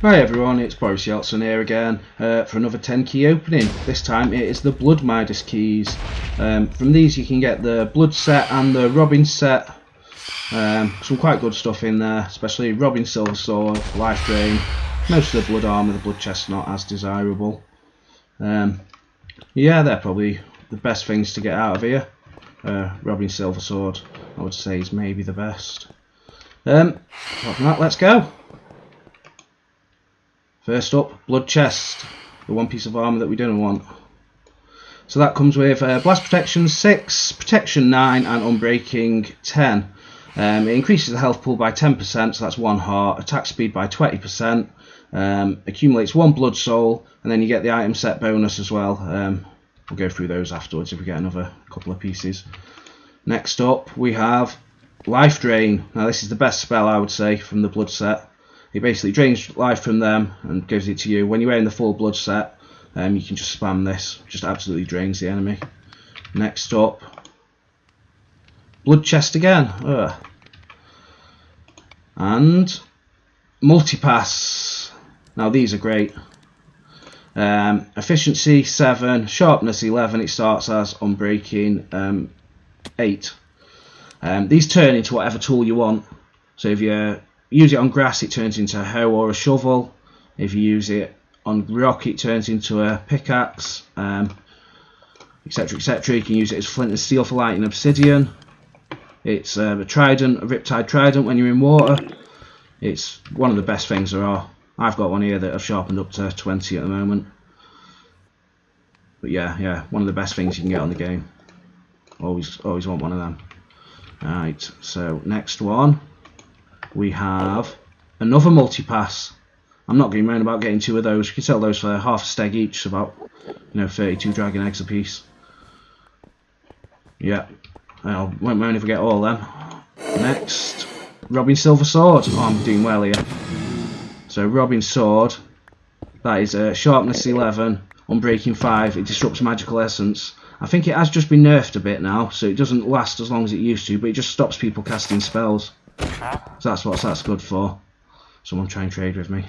Hi everyone, it's Boris Yeltsin here again uh, for another 10 key opening. This time it is the Blood Midas keys. Um, from these you can get the Blood set and the Robin set. Um, some quite good stuff in there, especially Robin Silver Sword, Life Drain. Most of the Blood Armour, the Blood Chest not as desirable. Um, yeah, they're probably the best things to get out of here. Uh, Robin Silver Sword, I would say, is maybe the best. Um, apart from that, let's go. First up, Blood Chest, the one piece of armour that we didn't want. So that comes with uh, Blast Protection 6, Protection 9 and Unbreaking 10. Um, it increases the health pool by 10%, so that's one heart, attack speed by 20%, um, accumulates one blood soul, and then you get the item set bonus as well. Um, we'll go through those afterwards if we get another couple of pieces. Next up, we have Life Drain. Now this is the best spell I would say from the blood set. It basically drains life from them and gives it to you. When you're wearing the full blood set, um, you can just spam this. Just absolutely drains the enemy. Next up, Blood Chest again. Ugh. And Multipass. Now these are great. Um, efficiency 7, sharpness 11, it starts as unbreaking um, 8. Um, these turn into whatever tool you want. So if you use it on grass, it turns into a hoe or a shovel. If you use it on rock, it turns into a pickaxe, etc. Um, etc. You can use it as flint and steel for lighting obsidian. It's uh, a trident, a riptide trident when you're in water. It's one of the best things there are. I've got one here that I've sharpened up to 20 at the moment. But yeah, yeah, one of the best things you can get on the game. Always, always want one of them. Right, so next one we have another multi-pass. I'm not going around about getting two of those. You can sell those for half a steg each, about you know 32 dragon eggs a piece. Yeah, I won't mind if we get all them. Next, Robin Silver Sword. Oh, I'm doing well here. So Robin Sword, that is a uh, sharpness 11, unbreaking 5. It disrupts magical essence. I think it has just been nerfed a bit now, so it doesn't last as long as it used to, but it just stops people casting spells. So that's what that's good for. Someone try and trade with me.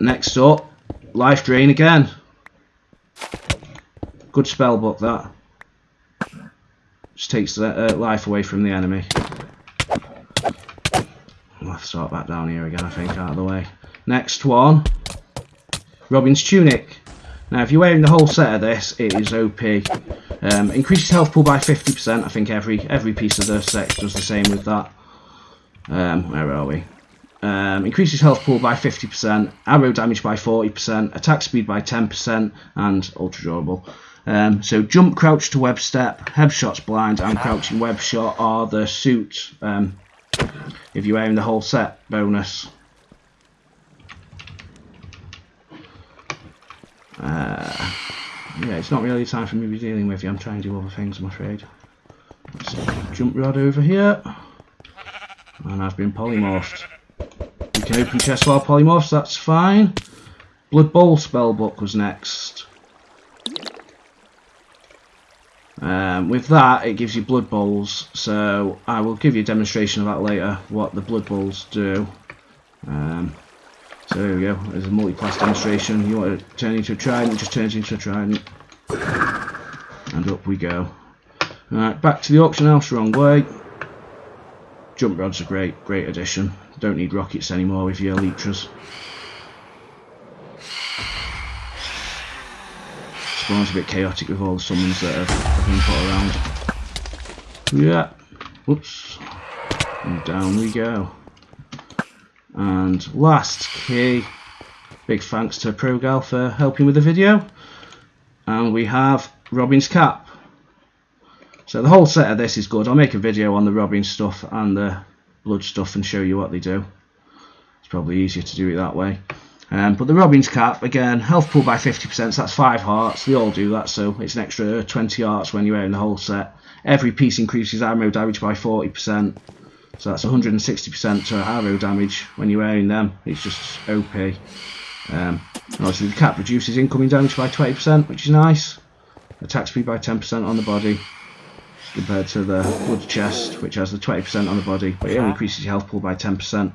Next up, Life Drain again. Good spell book that. Just takes the uh, life away from the enemy. I'll have to start back down here again, I think, out of the way. Next one, Robin's Tunic. Now, if you're wearing the whole set of this, it is OP. Um, increases health pool by 50%. I think every every piece of the set does the same with that. Um, where are we? Um, increases health pool by 50%, arrow damage by 40%, attack speed by 10%, and ultra durable. Um, so jump, crouch to web step, headshots blind, and crouching web shot are the suit. Um, if you're wearing the whole set bonus. Yeah, it's not really time for me to be dealing with you. I'm trying to do other things, I'm afraid. Let's jump rod over here. And I've been polymorphed. You can open chest while polymorphs, that's fine. Blood Bowl spellbook was next. Um, with that, it gives you blood bowls, so I will give you a demonstration of that later, what the blood bowls do. Um, there we go, there's a multi-pass demonstration. You want to turn into a trident, just turns into a trident. And up we go. Alright, back to the auction house, wrong way. Jump rod's a great, great addition. Don't need rockets anymore with your elytras. Spawn's a bit chaotic with all the summons that have been put around. Yeah. Whoops. And down we go. And last key, big thanks to ProGal for helping with the video. And we have Robin's cap. So the whole set of this is good. I'll make a video on the Robin stuff and the blood stuff and show you what they do. It's probably easier to do it that way. Um, but the Robin's cap, again, health pool by 50%, so that's 5 hearts. They all do that, so it's an extra 20 hearts when you're wearing the whole set. Every piece increases arrow damage by 40%. So that's 160% to arrow damage when you're wearing them. It's just OP. Um, obviously the cap reduces incoming damage by 20%, which is nice. Attack speed by 10% on the body compared to the blood chest, which has the 20% on the body, but it only increases your health pool by 10%.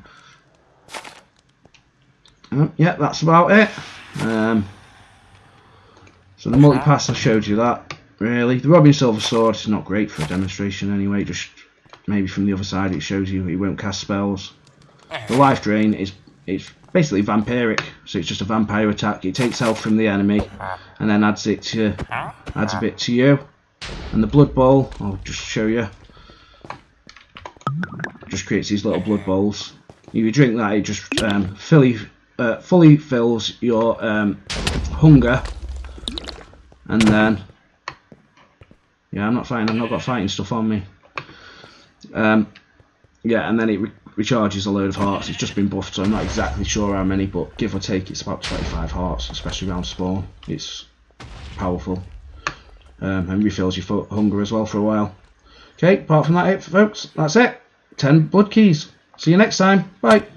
Um, yeah, that's about it. Um, so the multi-pass, I showed you that, really. The Robin Silver Sword is not great for a demonstration anyway, just maybe from the other side it shows you he won't cast spells. The Life Drain is it's basically vampiric, so it's just a vampire attack. It takes health from the enemy and then adds it to adds a bit to you. And the Blood Bowl, I'll just show you. Just creates these little blood bowls. If you drink that, it just um, fully uh, fully fills your um, hunger, and then yeah, I'm not fighting. I've not got fighting stuff on me. Um, yeah, and then it re recharges a load of hearts. It's just been buffed, so I'm not exactly sure how many, but give or take, it's about 25 hearts, especially around spawn. It's powerful. Um, and refills your hunger as well for a while. Okay, apart from that, it, folks, that's it. 10 blood keys. See you next time. Bye.